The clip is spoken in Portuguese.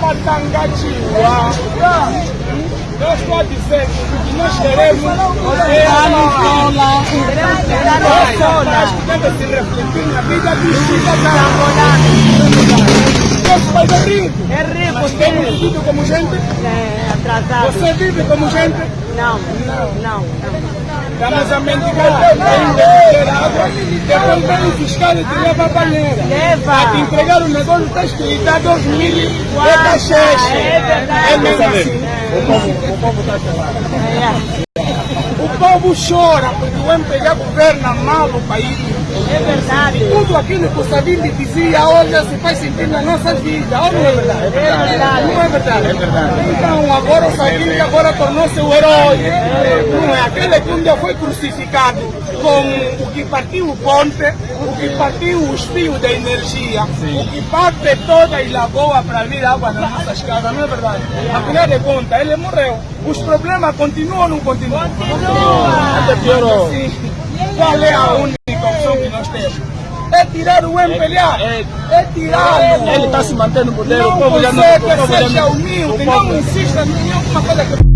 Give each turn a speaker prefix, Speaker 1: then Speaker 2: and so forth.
Speaker 1: Matangatiwa. Eu estou a dizer que nós queremos é a Nicola. Nós podemos se refletir na vida dos cidadãos. Nosso país é rico.
Speaker 2: É rico,
Speaker 1: temos vivido como gente?
Speaker 2: É atrasado.
Speaker 1: Você vive como gente?
Speaker 2: Não, não, não.
Speaker 1: Estamos a mendigar, água, depois vem o fiscal e te leva a banheira.
Speaker 2: Leva.
Speaker 1: A te entregar o negócio está escrito a 2000 é cacheche.
Speaker 2: É verdade.
Speaker 1: É mesmo assim.
Speaker 3: O povo, o povo está chamando.
Speaker 2: É,
Speaker 1: O povo chora porque o MPG governa mal o país.
Speaker 2: É verdade.
Speaker 1: Tudo aquilo que o Savimbi dizia hoje se faz sentir na nossa vida. Ou não é verdade?
Speaker 2: É verdade.
Speaker 1: Não é verdade? É verdade. Então agora o Savimbi agora tornou-se o herói. Não é aquele que um dia foi crucificado com o que partiu o ponte, o que partiu os fios da energia, o que parte toda a lagoa para vir água nas nossas casas, não é verdade? Afinal de contas, ele morreu. Os problemas continuam ou não continuam? Sim. Qual é a única nós temos? É tirar o MPLA.
Speaker 3: É-
Speaker 1: É tirá-lo.
Speaker 3: Ele está se mantendo no poder, o
Speaker 1: Não
Speaker 3: povo já não...
Speaker 1: você
Speaker 3: o povo
Speaker 1: que
Speaker 3: já
Speaker 1: seja
Speaker 3: não-
Speaker 1: humilde,
Speaker 3: o
Speaker 1: não
Speaker 3: povo-
Speaker 1: insista em alguma coisa que